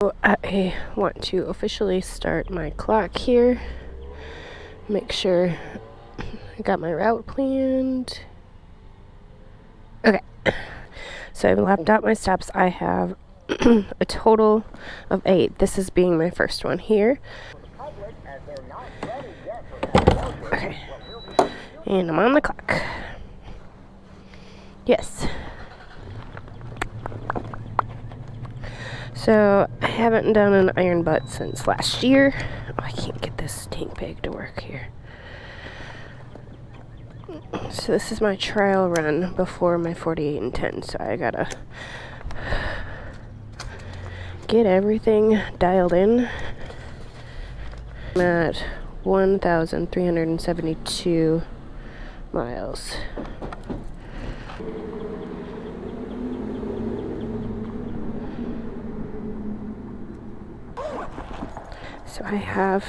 I want to officially start my clock here. Make sure I got my route planned. Okay. So I've lapped out my steps. I have a total of eight. This is being my first one here. Okay. And I'm on the clock. Yes. So, I haven't done an iron butt since last year. Oh, I can't get this stink pig to work here. So this is my trial run before my 48 and 10. So I gotta get everything dialed in. I'm at 1,372 miles. So I have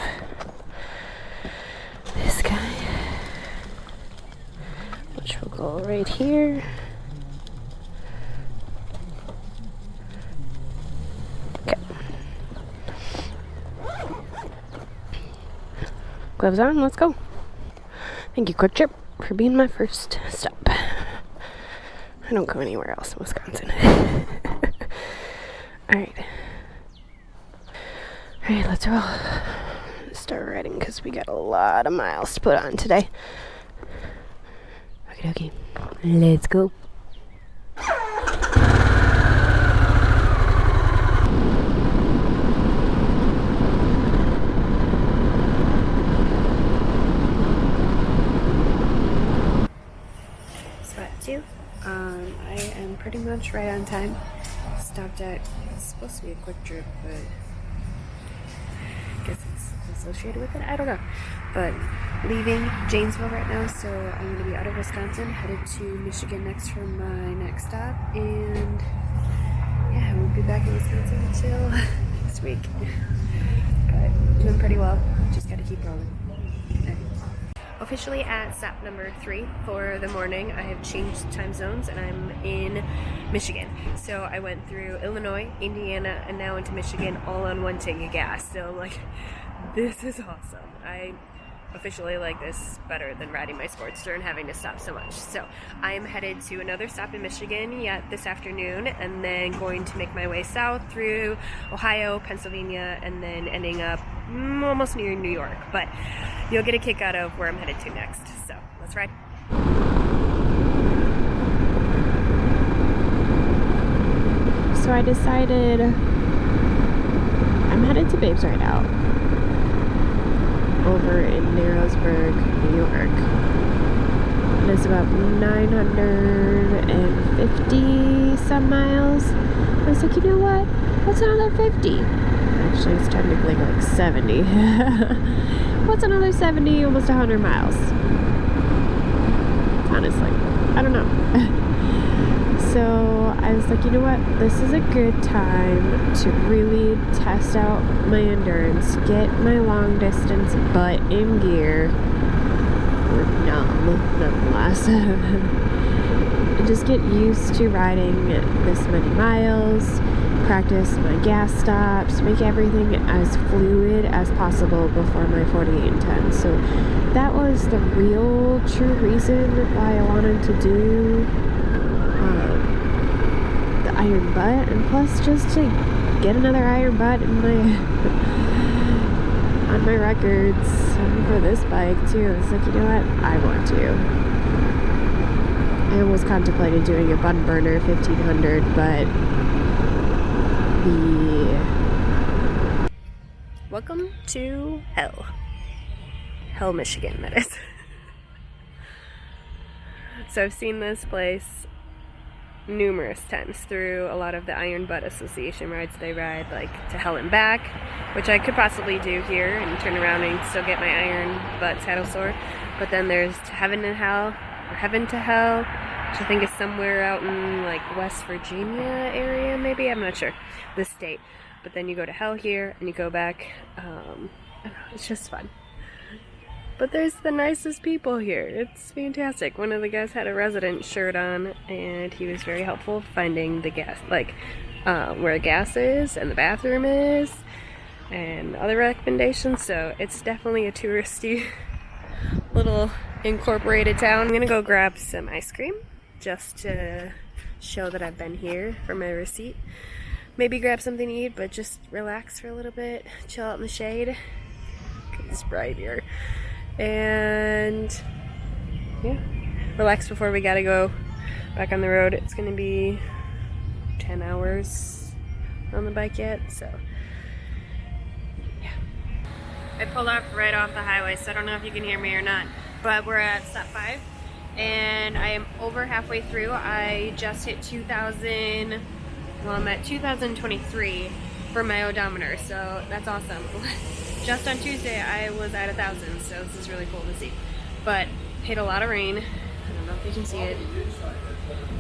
this guy, which will go right here. Okay. Gloves on, let's go. Thank you, Kwik Trip, for being my first stop. I don't go anywhere else in Wisconsin. Alright. Alright, let's roll. Start riding because we got a lot of miles to put on today. Okay, okay. Let's go. Um, I am pretty much right on time. Stopped at, it's supposed to be a Kwik Trip, but associated with it. I don't know. But leaving Janesville right now, so I'm going to be out of Wisconsin, headed to Michigan next for my next stop, and yeah, I won't be back in Wisconsin until next week. But doing pretty well. Just got to keep rolling. Officially at stop number three for the morning. I have changed time zones and I'm in Michigan. So I went through Illinois, Indiana, and now into Michigan all on one tank of gas. So like, this is awesome. I officially like this better than riding my Sportster and having to stop so much. So I am headed to another stop in Michigan yet this afternoon and then going to make my way south through Ohio, Pennsylvania, and then ending up mm, almost near New York. But you'll get a kick out of where I'm headed to next. So let's ride. So I decided I'm headed to Babes Ride Out over in Narrowsburg, New York. It is about 950 some miles. I was like, you know what? What's another 50? Actually, it's technically like 70. What's another 70, almost 100 miles? Honestly, I don't know. So I was like, you know what? This is a good time to really test out my endurance, get my long distance butt in gear, or numb, nonetheless, and just get used to riding this many miles, practice my gas stops, make everything as fluid as possible before my 48 and 10. So that was the real true reason why I wanted to do um, iron butt and plus just to get another iron butt in my on my records for this bike too it's like you know what I want to I almost contemplated doing a bun burner 1500 but the Welcome to Hell. Hell, Michigan, that is. so I've seen this place numerous times through a lot of the Iron Butt Association rides they ride, like to Hell and Back, which I could possibly do here and turn around and still get my Iron Butt saddle sore. But then there's Heaven and Hell, or Heaven to Hell, which I think is somewhere out in like West Virginia area, maybe, I'm not sure, the state. But then you go to Hell here and you go back. Um, it's just fun. But there's the nicest people here. It's fantastic. One of the guys had a resident shirt on and he was very helpful finding the gas, like uh, where gas is and the bathroom is and other recommendations. So it's definitely a touristy little incorporated town. I'm gonna go grab some ice cream just to show that I've been here for my receipt. Maybe grab something to eat, but just relax for a little bit, chill out in the shade. It's bright here. And yeah, relax before we gotta go back on the road. It's gonna be 10 hours on the bike yet, so yeah. I pulled off right off the highway, so I don't know if you can hear me or not, but we're at step five and I am over halfway through. I just hit 2,000, well I'm at 2023 for my odometer, so that's awesome. just on Tuesday I was at a thousand, so this is really cool to see. But hit a lot of rain. I don't know if you can see it.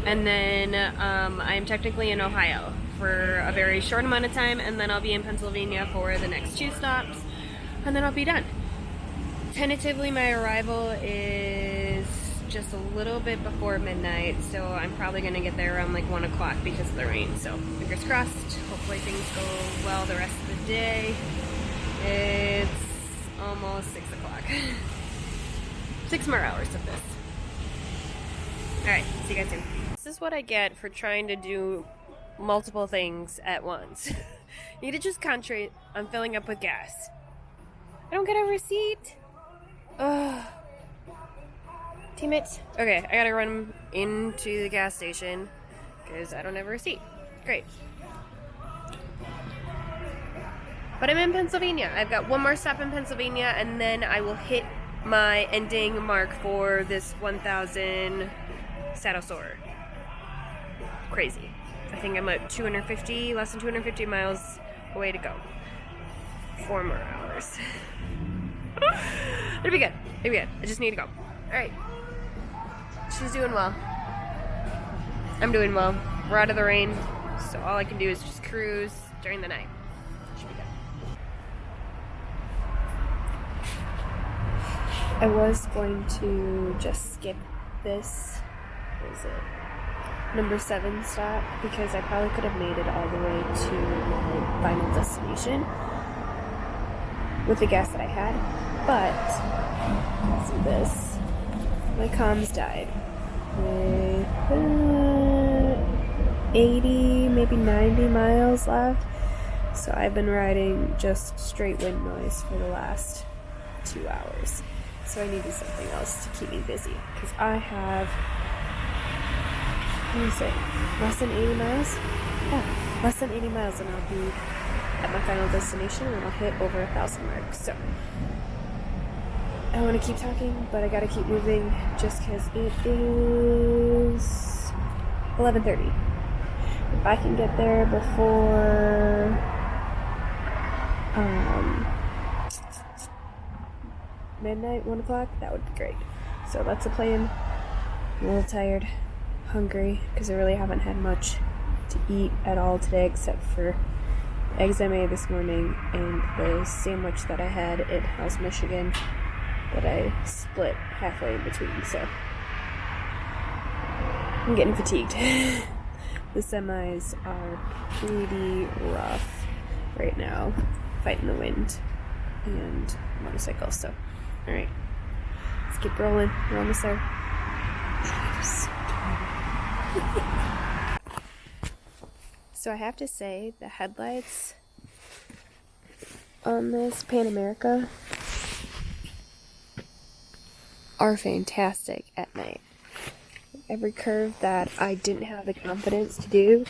And then um, I'm technically in Ohio for a very short amount of time, and then I'll be in Pennsylvania for the next two stops, and then I'll be done. Tentatively, my arrival is just a little bit before midnight, so I'm probably gonna get there around like one o'clock because of the rain. So fingers crossed. Hopefully things go well the rest of the day. It's almost six o'clock. Six more hours of this. Alright, see you guys soon. This is what I get for trying to do multiple things at once. need to just concentrate on filling up with gas. I don't get a receipt. Ugh. Teammates. Okay, I gotta run into the gas station because I don't have a receipt. Great. But I'm in Pennsylvania. I've got one more stop in Pennsylvania and then I will hit my ending mark for this 1000 saddle sore. Crazy. I think I'm at 250, less than 250 miles away to go. Four more hours. It'll be good. It'll be good. I just need to go. Alright. She's doing well. I'm doing well. We're out of the rain, so all I can do is just cruise during the night. I was going to just skip this, what is it, number seven stop, because I probably could have made it all the way to my final destination with the gas that I had, but, see this, my comms died with uh, 80, maybe 90 miles left, so I've been riding just straight wind noise for the last two hours. So I needed something else to keep me busy because I have, do you say, less than 80 miles? Yeah, less than 80 miles and I'll be at my final destination and I'll hit over a thousand marks. So I want to keep talking, but I got to keep moving just because it is 11.30. If I can get there before um, midnight, 1 o'clock, that would be great. So that's the plan. I'm a little tired, hungry, because I really haven't had much to eat at all today except for eggs I made this morning and the sandwich that I had at House Michigan that I split halfway in between, so I'm getting fatigued. the semis are pretty rough right now, fighting the wind and motorcycles, so Alright. Let's keep rolling. We're almost there. so I have to say, the headlights on this Pan America are fantastic at night. Every curve that I didn't have the confidence to do,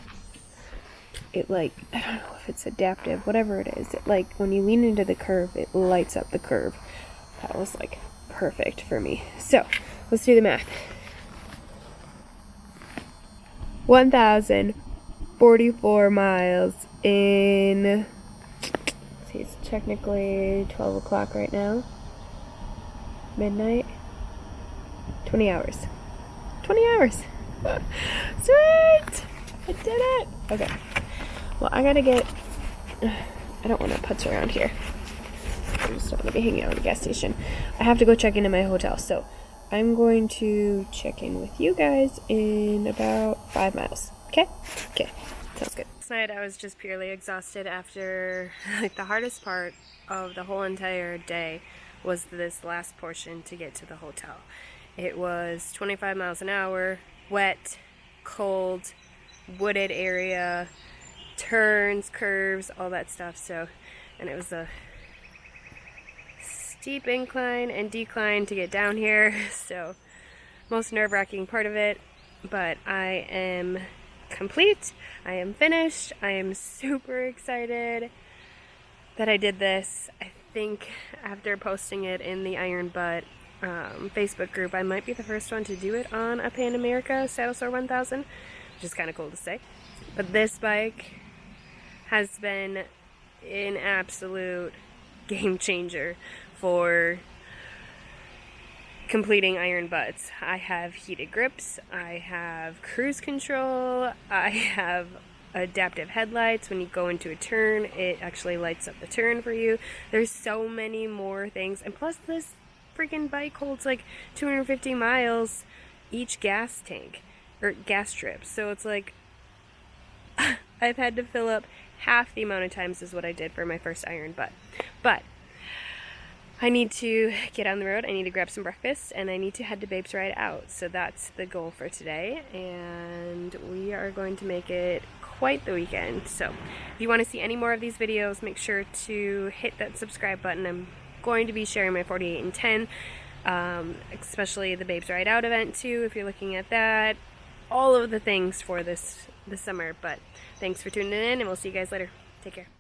it like, I don't know if it's adaptive, whatever it is, it like, when you lean into the curve, it lights up the curve. That was like perfect for me. So let's do the math. 1,044 miles in, see, it's technically 12 o'clock right now. Midnight. 20 hours. 20 hours. Sweet! I did it! Okay. Well, I gotta get, I don't want to putz around here. I'm just not going to be hanging out at the gas station. I have to go check into my hotel, so I'm going to check in with you guys in about five miles. Okay? Okay. Sounds good. Last night I was just purely exhausted after, like the hardest part of the whole entire day was this last portion to get to the hotel. It was 25 miles an hour, wet, cold, wooded area, turns, curves, all that stuff. So, and it was a steep incline and decline to get down here. So, most nerve-wracking part of it, but I am complete. I am finished. I am super excited that I did this. I think after posting it in the Iron Butt um, Facebook group, I might be the first one to do it on a Pan America Saddle Sore 1000, which is kind of cool to say. But this bike has been an absolute game changer for completing iron butts. I have heated grips, I have cruise control, I have adaptive headlights. When you go into a turn, it actually lights up the turn for you. There's so many more things. And plus this freaking bike holds like 250 miles each gas tank or gas trip. So it's like I've had to fill up half the amount of times as what I did for my first iron butt. But I need to get on the road, I need to grab some breakfast, and I need to head to Babes Ride Out. So that's the goal for today, and we are going to make it quite the weekend. So if you want to see any more of these videos, make sure to hit that subscribe button. I'm going to be sharing my 48 and 10, um, especially the Babes Ride Out event too, if you're looking at that. All of the things for this, this summer, but thanks for tuning in, and we'll see you guys later. Take care.